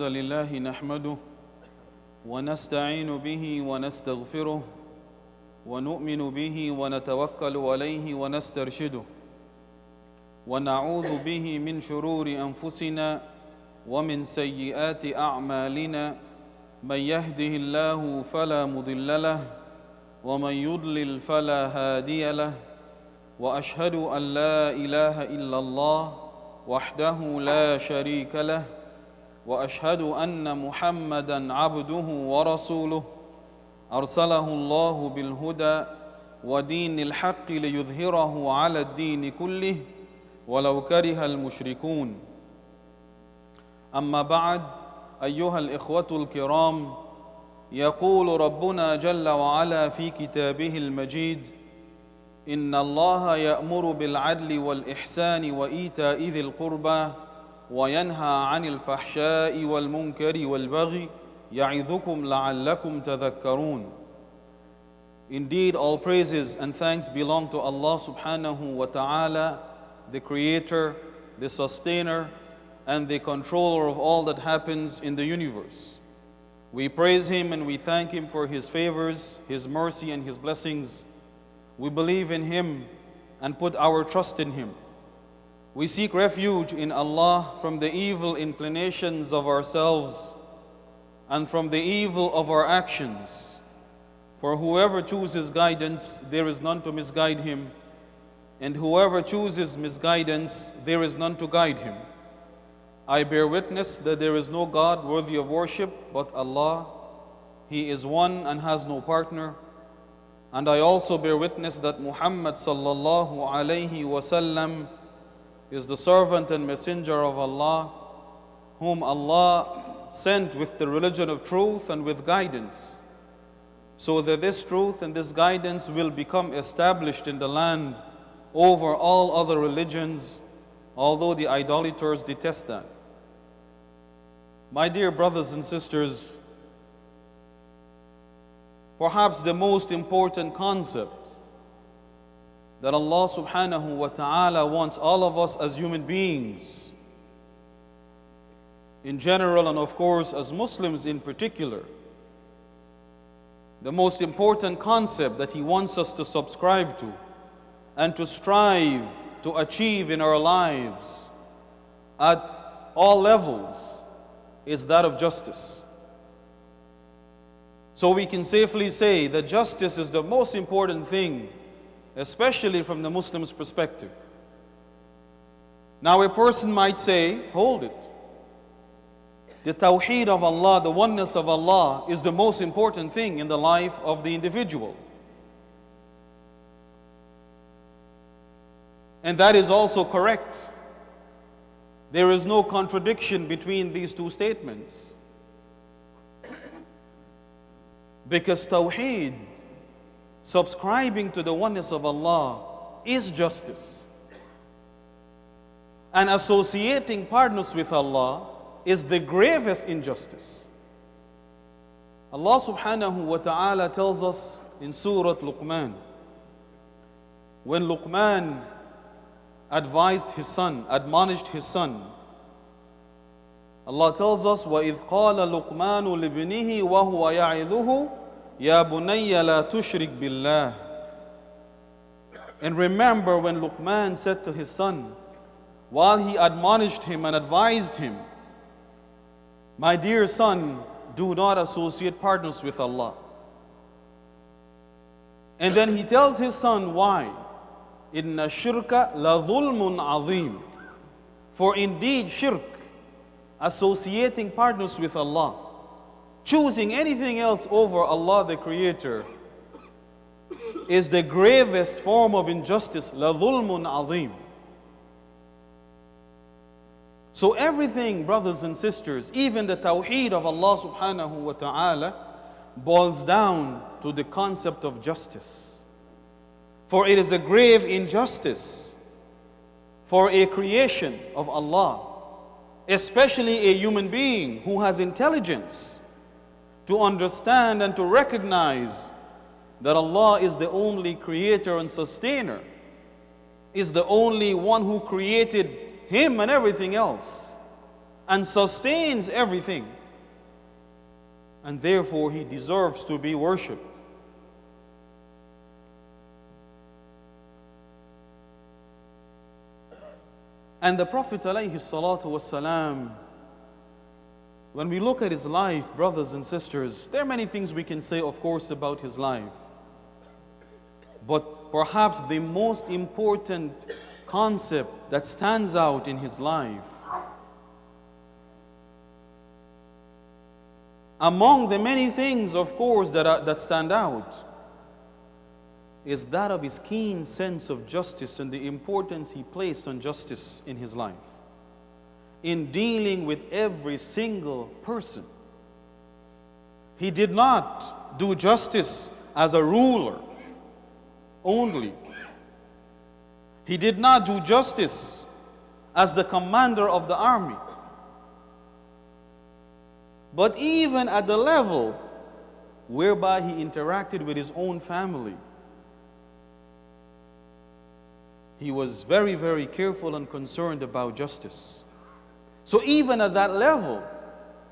الحمد لله نحمده ونستعين به ونستغفره ونؤمن به ونتوكل عليه ونسترشده ونعوذ به من شرور أنفسنا ومن سيئات أعمالنا من يهده الله فلا مضل له ومن يضلل فلا هادي له وأشهد أن لا إله إلا الله وحده لا شريك له وأشهد أن محمدا عبده ورسوله. أرسله الله بالهدى ودين الحق ليظهره على الدين كله ولو كره المشركون. أما بعد أيها الإخوة الكرام يقول ربنا جل وعلا في كتابه المجيد إن الله يأمر بالعدل والإحسان وإيتاء ذي القربى وينهى عن الفحشاء والمنكر والبغي يعظكم لعلكم تذكرون Indeed, all praises and thanks belong to Allah subhanahu wa ta'ala, the creator, the sustainer, and the controller of all that happens in the universe. We praise Him and we thank Him for His favors, His mercy, and His blessings. We believe in Him and put our trust in Him. We seek refuge in Allah from the evil inclinations of ourselves and from the evil of our actions. For whoever chooses guidance, there is none to misguide him, and whoever chooses misguidance, there is none to guide him. I bear witness that there is no God worthy of worship but Allah. He is one and has no partner. And I also bear witness that Muhammad sallallahu alayhi wasallam is the servant and messenger of Allah, whom Allah sent with the religion of truth and with guidance, so that this truth and this guidance will become established in the land over all other religions, although the idolaters detest that. My dear brothers and sisters, perhaps the most important concept that Allah subhanahu wa ta'ala wants all of us as human beings, in general, and of course as Muslims in particular, the most important concept that He wants us to subscribe to and to strive to achieve in our lives at all levels is that of justice. So we can safely say that justice is the most important thing especially from the Muslim's perspective. Now, a person might say, hold it. The tawheed of Allah, the oneness of Allah, is the most important thing in the life of the individual. And that is also correct. There is no contradiction between these two statements. Because tawheed subscribing to the oneness of Allah is justice. And associating partners with Allah is the gravest injustice. Allah subhanahu wa ta'ala tells us in Surah Luqman, when Luqman advised his son, admonished his son, Allah tells us, وَإِذْ قَالَ لُقْمَانُ لِبْنِهِ وَهُوَ يَعِذُهُ Ya bunayya la tushrik billah. And remember when Luqman said to his son, while he admonished him and advised him, My dear son, do not associate partners with Allah. And then he tells his son why. Inna shirka la dhulmun azim. For indeed shirk, associating partners with Allah, choosing anything else over Allah the Creator is the gravest form of injustice, la dhulmun. So everything, brothers and sisters, even the tawheed of Allah subhanahu wa ta'ala, boils down to the concept of justice. For it is a grave injustice for a creation of Allah, especially a human being who has intelligence, to understand and to recognize that Allah is the only creator and sustainer, is the only one who created him and everything else, and sustains everything. And therefore, he deserves to be worshipped. And the Prophet ﷺ salatu wasalam, when we look at his life, brothers and sisters, there are many things we can say, of course, about his life. But perhaps the most important concept that stands out in his life among the many things, of course, that, are, that stand out is that of his keen sense of justice and the importance he placed on justice in his life, in dealing with every single person. He did not do justice as a ruler only. He did not do justice as the commander of the army. But even at the level whereby he interacted with his own family, he was very, very careful and concerned about justice. So even at that level,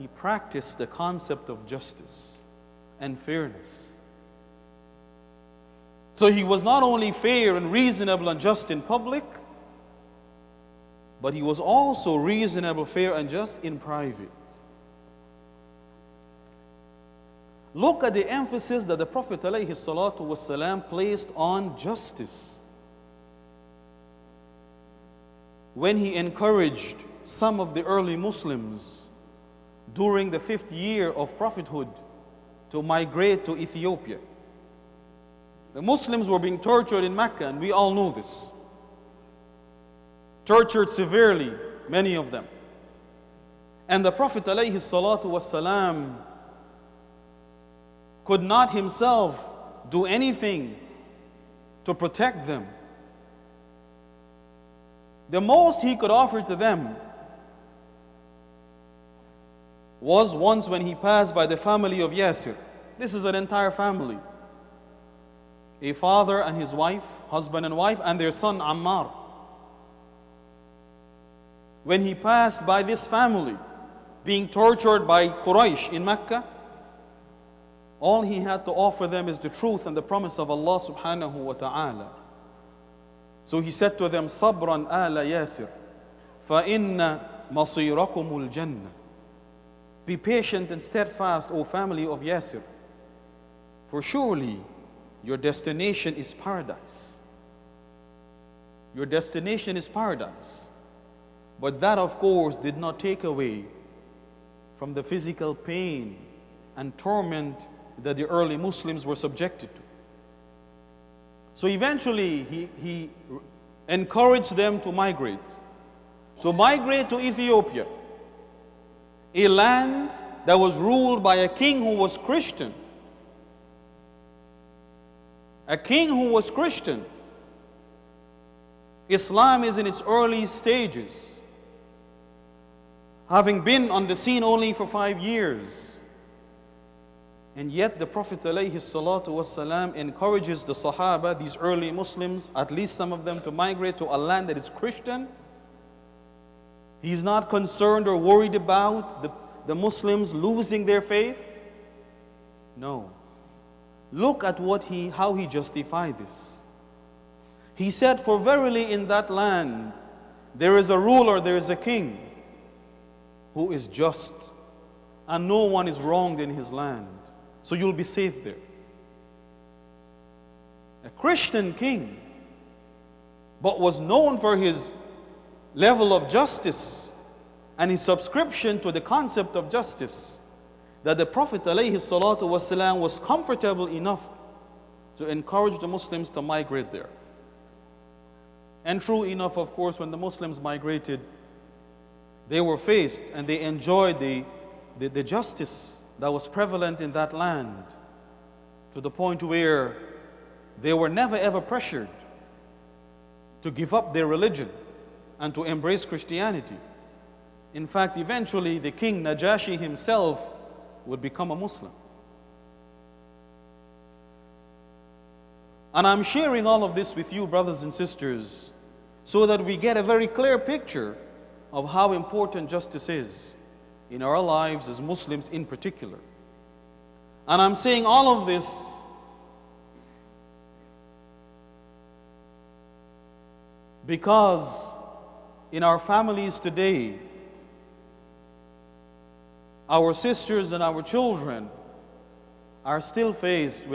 he practiced the concept of justice and fairness. So he was not only fair and reasonable and just in public, but he was also reasonable, fair, and just in private. Look at the emphasis that the Prophet ﷺ placed on justice. when he encouraged some of the early Muslims during the fifth year of prophethood to migrate to Ethiopia. The Muslims were being tortured in Mecca, and we all know this. Tortured severely, many of them. And the Prophet ﷺ could not himself do anything to protect them the most he could offer to them was once when he passed by the family of Yasir. This is an entire family. A father and his wife, husband and wife, and their son Ammar. When he passed by this family, being tortured by Quraysh in Mecca, all he had to offer them is the truth and the promise of Allah subhanahu wa ta'ala. So he said to them, Sabran ala Yasir, فَإِنَّ مَصِيرَكُمُ الْجَنَّةِ be patient and steadfast, O family of Yasir, for surely your destination is paradise. Your destination is paradise. But that, of course, did not take away from the physical pain and torment that the early Muslims were subjected to. So eventually, he, he encouraged them to migrate, to migrate to Ethiopia, a land that was ruled by a king who was Christian. A king who was Christian. Islam is in its early stages, having been on the scene only for five years. And yet the Prophet ﷺ encourages the Sahaba, these early Muslims, at least some of them, to migrate to a land that is Christian. He's not concerned or worried about the, the Muslims losing their faith. No. Look at what he, how he justified this. He said, For verily in that land there is a ruler, there is a king who is just, and no one is wronged in his land. So you'll be safe there. A Christian king, but was known for his level of justice and his subscription to the concept of justice that the Prophet ﷺ was comfortable enough to encourage the Muslims to migrate there. And true enough, of course, when the Muslims migrated, they were faced and they enjoyed the, the, the justice that was prevalent in that land to the point where they were never ever pressured to give up their religion and to embrace Christianity. In fact, eventually the king Najashi himself would become a Muslim. And I'm sharing all of this with you, brothers and sisters, so that we get a very clear picture of how important justice is in our lives as Muslims in particular. And I'm saying all of this because in our families today, our sisters and our children are still faced with